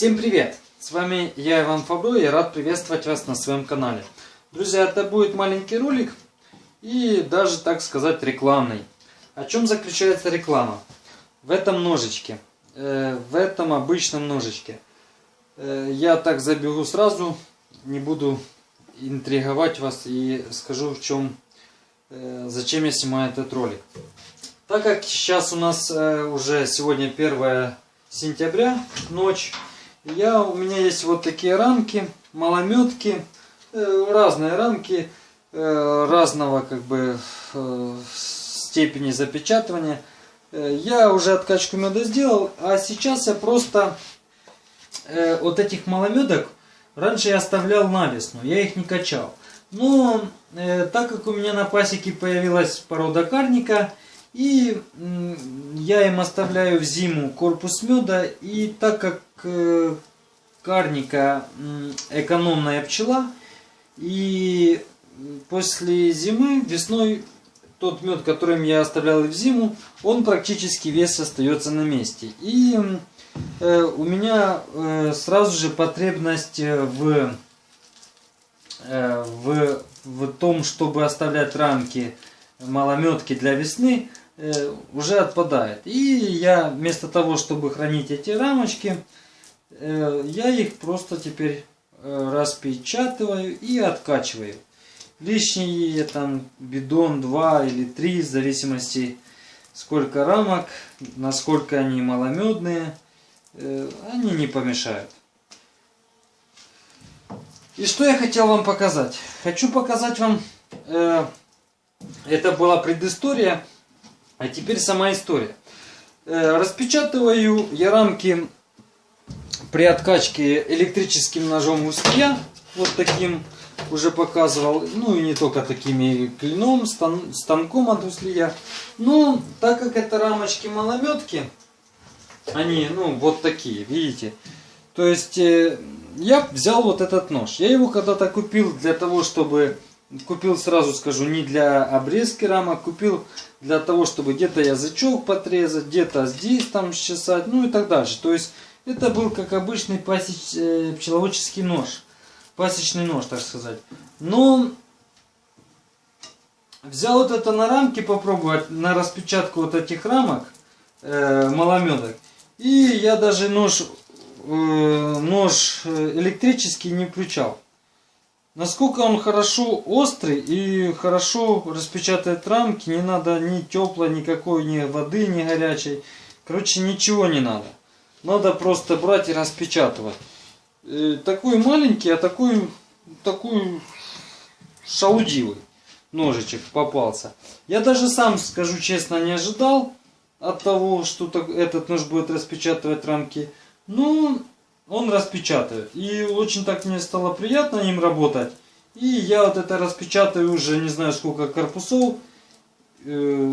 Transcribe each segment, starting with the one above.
Всем привет! С вами я, Иван Фабро, и рад приветствовать вас на своем канале. Друзья, это будет маленький ролик и даже, так сказать, рекламный. О чем заключается реклама? В этом ножичке, э, в этом обычном ножичке. Э, я так забегу сразу, не буду интриговать вас и скажу, в чем, э, зачем я снимаю этот ролик. Так как сейчас у нас э, уже сегодня 1 сентября, ночь, я, у меня есть вот такие рамки, малометки, э, разные рамки, э, разного как бы э, степени запечатывания. Я уже откачку меда сделал, а сейчас я просто вот этих маломедок раньше я оставлял на весну, я их не качал. Но так как у меня на пасеке появилась порода карника, и я им оставляю в зиму корпус меда. И так как э, карника экономная пчела, и после зимы, весной, тот мед, которым я оставлял в зиму, он практически весь остается на месте. И э, у меня э, сразу же потребность в, в, в том, чтобы оставлять рамки малометки для весны, уже отпадает. И я вместо того, чтобы хранить эти рамочки, э, я их просто теперь э, распечатываю и откачиваю. Лишний там бидон 2 или 3, в зависимости сколько рамок, насколько они маломедные, они не помешают. И что я хотел вам показать? Хочу показать вам, это была предыстория, а теперь сама история. Э, распечатываю я рамки при откачке электрическим ножом узкия. Вот таким уже показывал. Ну и не только такими клином, стан, станком от узлия. Но так как это рамочки малометки, они ну вот такие, видите. То есть э, я взял вот этот нож. Я его когда-то купил для того, чтобы Купил, сразу скажу, не для обрезки рамок, купил для того, чтобы где-то язычок подрезать, где-то здесь там счесать, ну и так дальше. То есть это был как обычный пасеч, э, пчеловодческий нож, пасечный нож, так сказать. Но взял вот это на рамки попробовать, на распечатку вот этих рамок э, маломедок. И я даже нож, э, нож э, электрический не включал. Насколько он хорошо острый и хорошо распечатает рамки, не надо ни теплой, никакой ни воды, ни горячей. Короче, ничего не надо. Надо просто брать и распечатывать. И э, такой маленький, а такой, такой шаудивый ножичек попался. Я даже сам, скажу честно, не ожидал от того, что этот нож будет распечатывать рамки. Но он распечатает. И очень так мне стало приятно им работать. И я вот это распечатаю уже не знаю сколько корпусов. Э,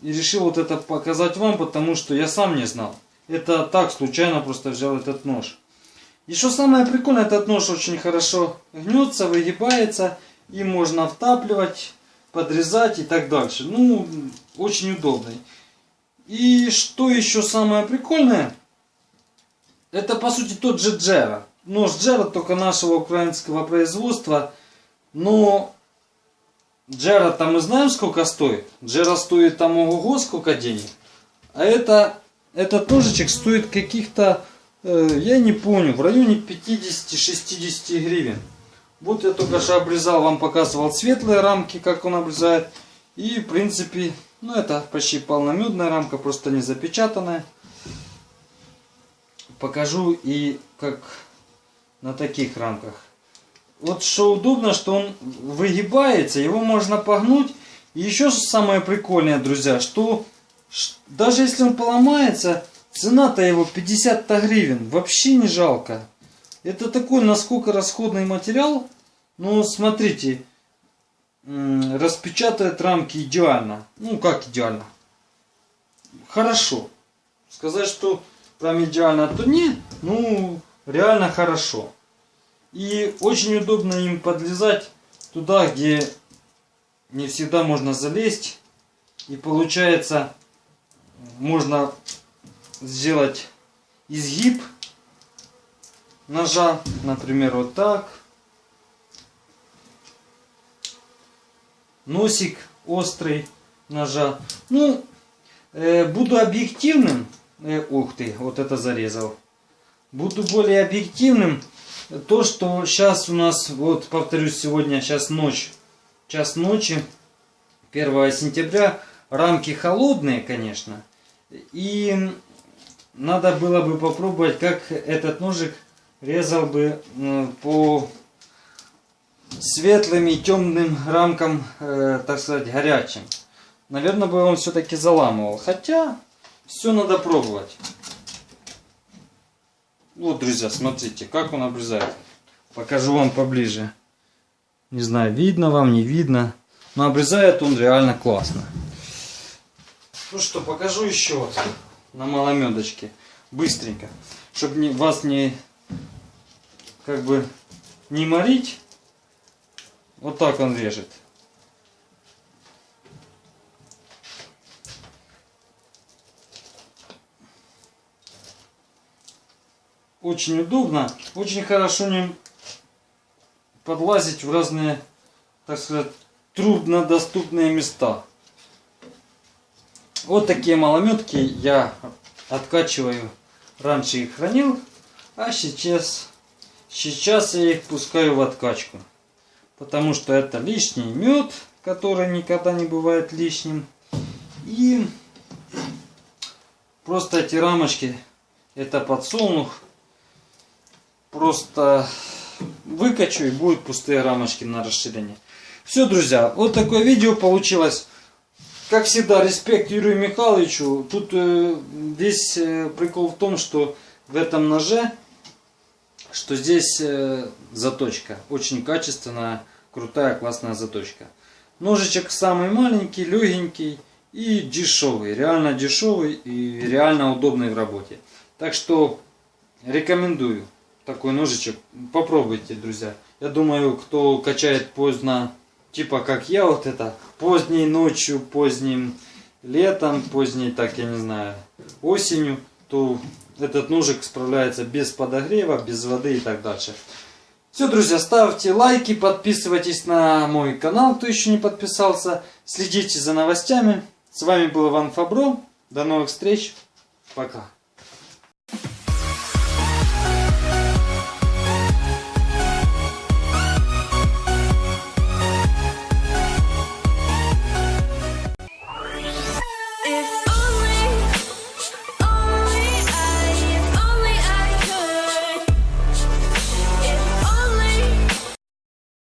и решил вот это показать вам, потому что я сам не знал. Это так, случайно просто взял этот нож. Что самое прикольное, этот нож очень хорошо гнется, выгибается. И можно втапливать, подрезать и так дальше. Ну, очень удобный. И что еще самое прикольное, это по сути тот же Джера. Нож Джера только нашего украинского производства. Но Джера там мы знаем сколько стоит. Джера стоит там ого сколько денег. А это, этот ножичек стоит каких-то, э, я не помню, в районе 50-60 гривен. Вот я только что обрезал, вам показывал светлые рамки, как он обрезает. И в принципе, ну это почти полномедная рамка, просто не запечатанная покажу и как на таких рамках. Вот что удобно, что он выгибается, его можно погнуть. И еще самое прикольное, друзья, что даже если он поломается, цена-то его 50 гривен. Вообще не жалко. Это такой насколько расходный материал. Но смотрите, распечатает рамки идеально. Ну как идеально? Хорошо. Сказать, что прям идеально, то нет, ну, реально хорошо. И очень удобно им подлезать туда, где не всегда можно залезть. И получается, можно сделать изгиб ножа, например, вот так. Носик острый ножа. Ну, э, буду объективным. Э, ух ты, вот это зарезал. Буду более объективным. То, что сейчас у нас, вот повторюсь, сегодня, сейчас ночь, час ночи, 1 сентября. Рамки холодные, конечно. И надо было бы попробовать, как этот ножик резал бы по светлым и темным рамкам, э, так сказать, горячим. Наверное, бы он все-таки заламывал. Хотя, все надо пробовать. Вот, друзья, смотрите, как он обрезает. Покажу вам поближе. Не знаю, видно вам, не видно. Но обрезает он реально классно. Ну что, покажу еще вот на маломедочке. Быстренько. Чтобы не, вас не как бы не морить. Вот так он режет. Очень удобно. Очень хорошо не подлазить в разные, так сказать, труднодоступные места. Вот такие малометки я откачиваю. Раньше их хранил, а сейчас, сейчас я их пускаю в откачку. Потому что это лишний мед, который никогда не бывает лишним. И просто эти рамочки, это подсолнух. Просто выкачу и будут пустые рамочки на расширение. Все, друзья, вот такое видео получилось. Как всегда, респект Юрию Михайловичу. Тут э, весь э, прикол в том, что в этом ноже, что здесь э, заточка. Очень качественная, крутая, классная заточка. Ножичек самый маленький, легенький и дешевый. Реально дешевый и реально удобный в работе. Так что рекомендую такой ножичек. Попробуйте, друзья. Я думаю, кто качает поздно типа как я вот это, поздней ночью, поздним летом, поздней, так я не знаю, осенью, то этот ножик справляется без подогрева, без воды и так дальше. Все, друзья, ставьте лайки, подписывайтесь на мой канал, кто еще не подписался, следите за новостями. С вами был Иван Фабро. До новых встреч. Пока.